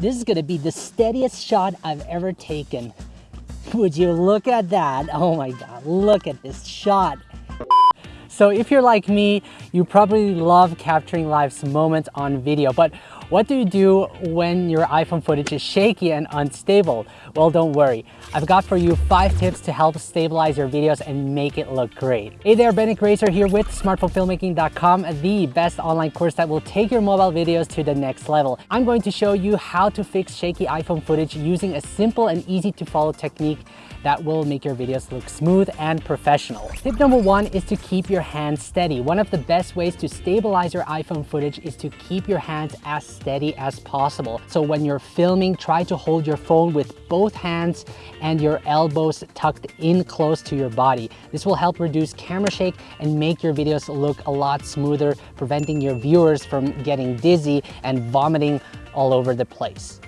This is gonna be the steadiest shot I've ever taken. Would you look at that? Oh my God, look at this shot. So if you're like me, you probably love capturing life's moments on video, but what do you do when your iPhone footage is shaky and unstable? Well, don't worry. I've got for you five tips to help stabilize your videos and make it look great. Hey there, Benny Grazer here with smartphonefilmmaking.com, the best online course that will take your mobile videos to the next level. I'm going to show you how to fix shaky iPhone footage using a simple and easy to follow technique that will make your videos look smooth and professional. Tip number one is to keep your hands steady. One of the best ways to stabilize your iPhone footage is to keep your hands as steady as possible. So when you're filming, try to hold your phone with both hands and your elbows tucked in close to your body. This will help reduce camera shake and make your videos look a lot smoother, preventing your viewers from getting dizzy and vomiting all over the place.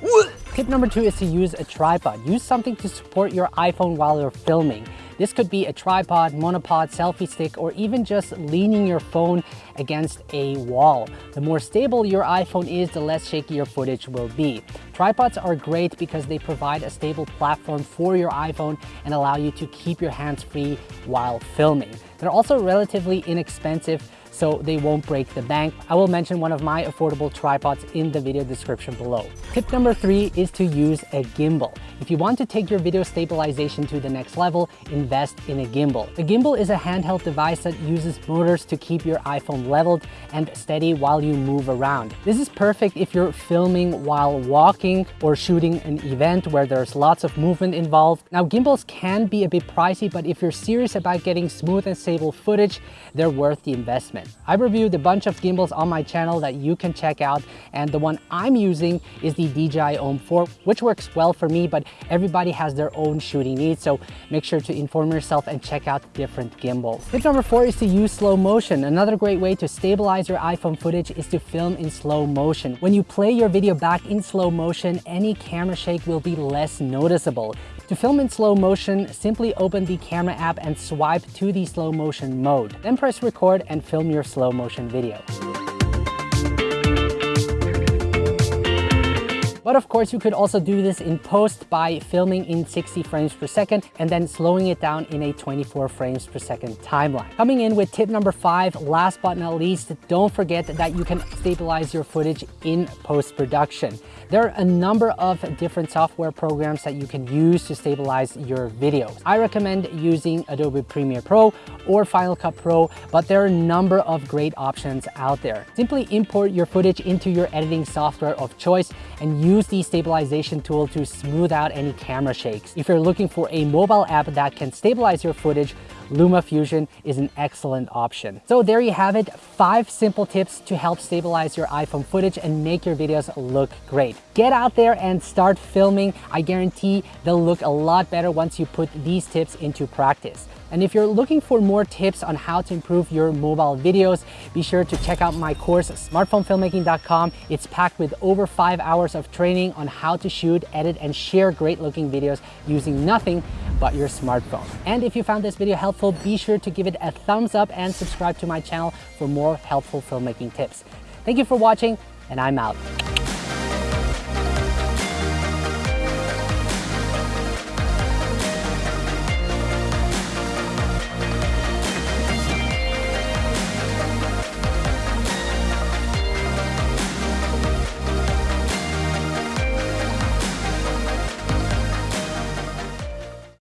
Tip number two is to use a tripod. Use something to support your iPhone while you're filming. This could be a tripod, monopod, selfie stick, or even just leaning your phone against a wall. The more stable your iPhone is, the less shaky your footage will be. Tripods are great because they provide a stable platform for your iPhone and allow you to keep your hands free while filming. They're also relatively inexpensive so they won't break the bank. I will mention one of my affordable tripods in the video description below. Tip number three is to use a gimbal. If you want to take your video stabilization to the next level, invest in a gimbal. A gimbal is a handheld device that uses motors to keep your iPhone leveled and steady while you move around. This is perfect if you're filming while walking or shooting an event where there's lots of movement involved. Now gimbals can be a bit pricey, but if you're serious about getting smooth and stable footage, they're worth the investment. I've reviewed a bunch of gimbals on my channel that you can check out and the one I'm using is the DJI OM 4 which works well for me but everybody has their own shooting needs so make sure to inform yourself and check out different gimbals. Tip number four is to use slow motion. Another great way to stabilize your iPhone footage is to film in slow motion. When you play your video back in slow motion, any camera shake will be less noticeable. To film in slow motion, simply open the camera app and swipe to the slow motion mode. Then press record and film your slow motion video. But of course, you could also do this in post by filming in 60 frames per second and then slowing it down in a 24 frames per second timeline. Coming in with tip number five, last but not least, don't forget that you can stabilize your footage in post-production. There are a number of different software programs that you can use to stabilize your videos. I recommend using Adobe Premiere Pro or Final Cut Pro, but there are a number of great options out there. Simply import your footage into your editing software of choice and use the stabilization tool to smooth out any camera shakes. If you're looking for a mobile app that can stabilize your footage, LumaFusion is an excellent option. So there you have it, five simple tips to help stabilize your iPhone footage and make your videos look great. Get out there and start filming. I guarantee they'll look a lot better once you put these tips into practice. And if you're looking for more tips on how to improve your mobile videos, be sure to check out my course, smartphonefilmmaking.com. It's packed with over five hours of training on how to shoot, edit, and share great looking videos using nothing but your smartphone. And if you found this video helpful, be sure to give it a thumbs up and subscribe to my channel for more helpful filmmaking tips. Thank you for watching, and I'm out.